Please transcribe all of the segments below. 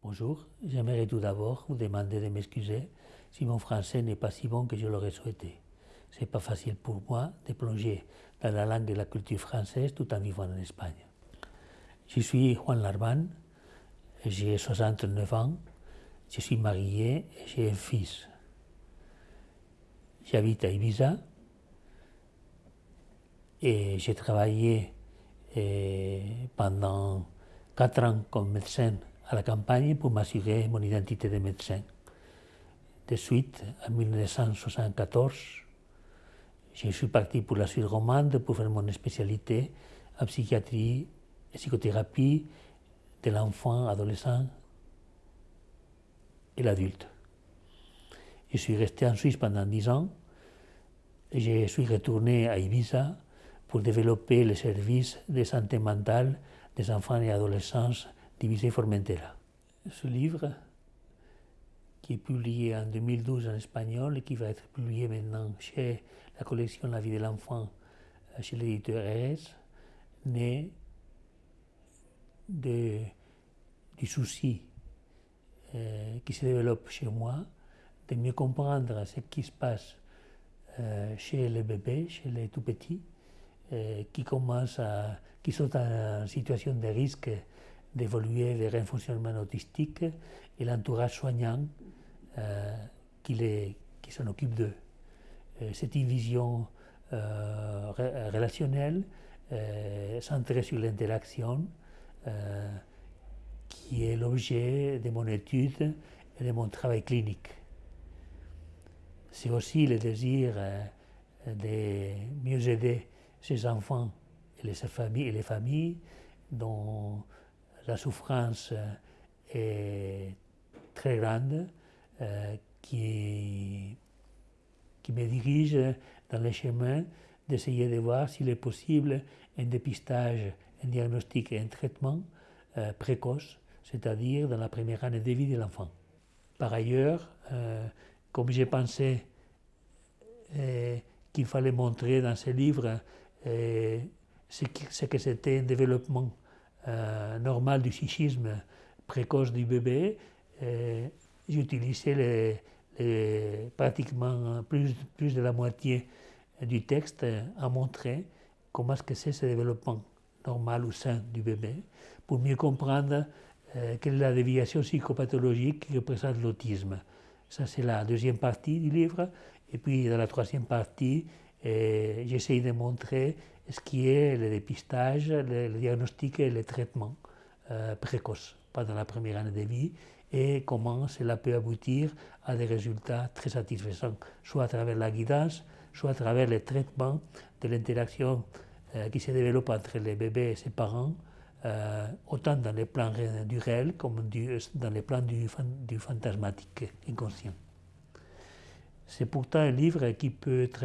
Bonjour, j'aimerais tout d'abord vous demander de m'excuser si mon français n'est pas si bon que je l'aurais souhaité. C'est pas facile pour moi de plonger dans la langue et la culture française tout en vivant en Espagne. Je suis Juan Larban, j'ai 69 ans, je suis marié et j'ai un fils. J'habite à Ibiza et j'ai travaillé eh, pendant 4 ans comme médecin à la campagne pour m'assurer mon identité de médecin. De suite, en 1974, je suis parti pour la suite romande pour faire mon spécialité en psychiatrie et psychothérapie de l'enfant, adolescent et l'adulte. Je suis resté en Suisse pendant dix ans et je suis retourné à Ibiza pour développer les services de santé mentale des enfants et adolescents divisé Formentera. Ce livre, qui est publié en 2012 en espagnol et qui va être publié maintenant chez la collection La vie de l'enfant, euh, chez l'éditeur RS, naît de, du souci euh, qui se développe chez moi de mieux comprendre ce qui se passe euh, chez les bébés, chez les tout petits, qui commencent à, qui sont en situation de risque d'évoluer vers un fonctionnement autistique et l'entourage soignant euh, qui, qui s'en occupe d'eux. Euh, c'est une vision euh, relationnelle centrée sur l'interaction qui est l'objet de mon étude et de mon travail clinique. C'est aussi le désir de mieux aider ces enfants et les familles, et les familles dont la souffrance est très grande euh, qui, qui me dirige dans le chemin d'essayer de voir s'il est possible un dépistage, un diagnostic et un traitement euh, précoce, c'est-à-dire dans la première année de vie de l'enfant. Par ailleurs, euh, comme j'ai pensé qu'il fallait montrer dans ce livre ce que c'était un développement euh, normal du psychisme précoce du bébé, j'utilisais pratiquement plus, de la moitié du texte à montrer comment est-ce que c'est ce développement normal ou sain du bébé, pour mieux comprendre euh, quelle est la déviation psychopathologique qui représente l'autisme. Ça, c'est la deuxième partie du livre. Et puis, dans la troisième partie, j'essaie de montrer ce qui est le dépistage, le, diagnostic et le traitement euh, précoce pendant la première année de vie et comment cela peut aboutir à des résultats très satisfaisants, soit à travers la guidance, soit à travers le traitement de l'interaction euh, qui se développe entre les bébés et ses parents, euh, autant dans les plans du réel comme dans les plans du fantasmatique inconscient. C'est pourtant un livre qui peut être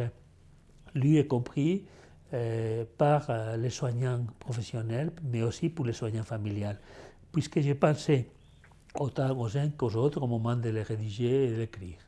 lu et compris euh, par euh, les soignants professionnels, mais aussi pour les soignants familiales, puisque j'ai pensé autant aux uns qu'aux autres au moment de les rédiger et de l'écrire.